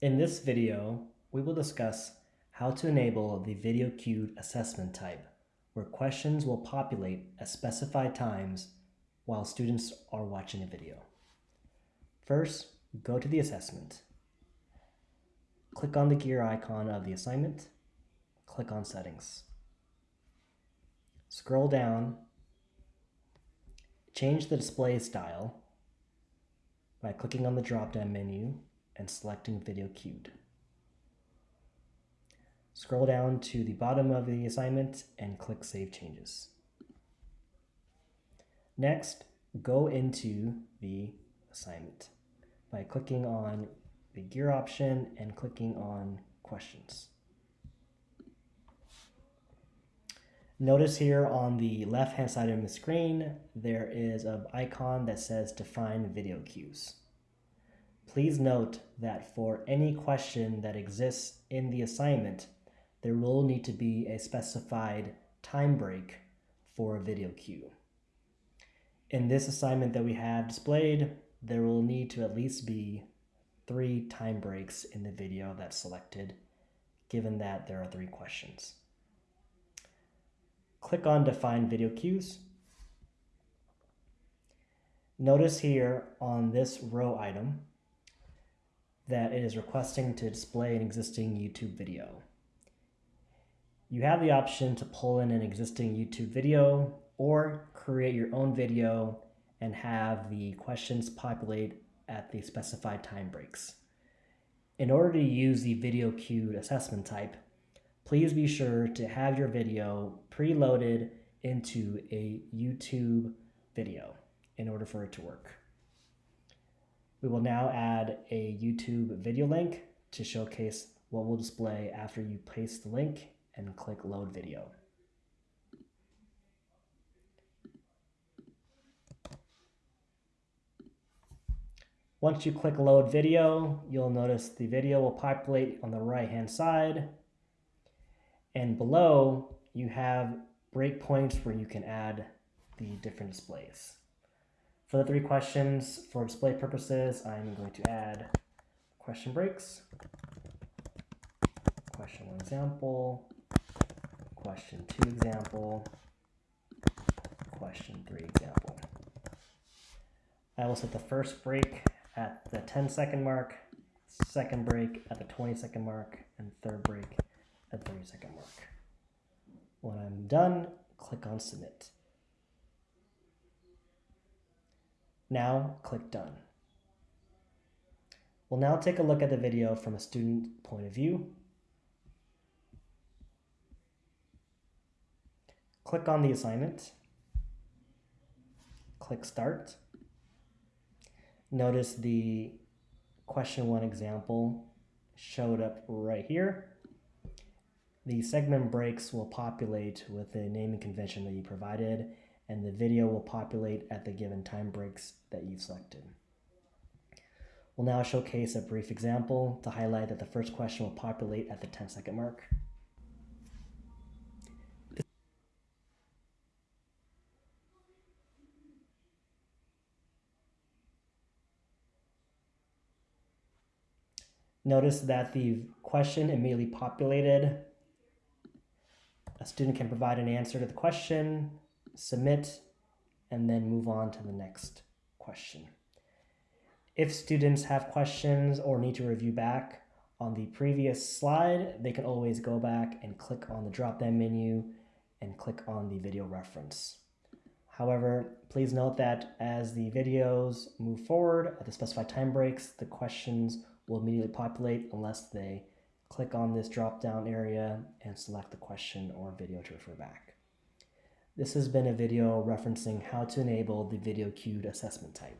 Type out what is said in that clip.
In this video, we will discuss how to enable the video cued assessment type, where questions will populate at specified times while students are watching a video. First, go to the assessment. Click on the gear icon of the assignment. Click on Settings. Scroll down. Change the display style by clicking on the drop-down menu and selecting Video Cued. Scroll down to the bottom of the assignment and click Save Changes. Next, go into the assignment by clicking on the gear option and clicking on questions. Notice here on the left hand side of the screen, there is an icon that says define video cues. Please note that for any question that exists in the assignment, there will need to be a specified time break for a video cue. In this assignment that we have displayed, there will need to at least be three time breaks in the video that's selected, given that there are three questions. Click on Define Video Cues. Notice here on this row item that it is requesting to display an existing YouTube video. You have the option to pull in an existing YouTube video or create your own video and have the questions populate at the specified time breaks. In order to use the video cued assessment type, please be sure to have your video preloaded into a YouTube video in order for it to work. We will now add a YouTube video link to showcase what will display after you paste the link and click load video. Once you click load video, you'll notice the video will populate on the right hand side and below, you have breakpoints where you can add the different displays. For the three questions, for display purposes, I'm going to add question breaks, question one example, question two example, question three example. I will set the first break at the 10 second mark, second break at the 20 second mark, and third break at 30 second mark. When I'm done, click on submit. Now click done. We'll now take a look at the video from a student point of view. Click on the assignment. Click start. Notice the question one example showed up right here. The segment breaks will populate with the naming convention that you provided, and the video will populate at the given time breaks that you've selected. We'll now showcase a brief example to highlight that the first question will populate at the 10 second mark. Notice that the question immediately populated a student can provide an answer to the question, submit, and then move on to the next question. If students have questions or need to review back on the previous slide, they can always go back and click on the drop-down menu and click on the video reference. However, please note that as the videos move forward at the specified time breaks, the questions will immediately populate unless they click on this drop down area and select the question or video to refer back. This has been a video referencing how to enable the video cued assessment type.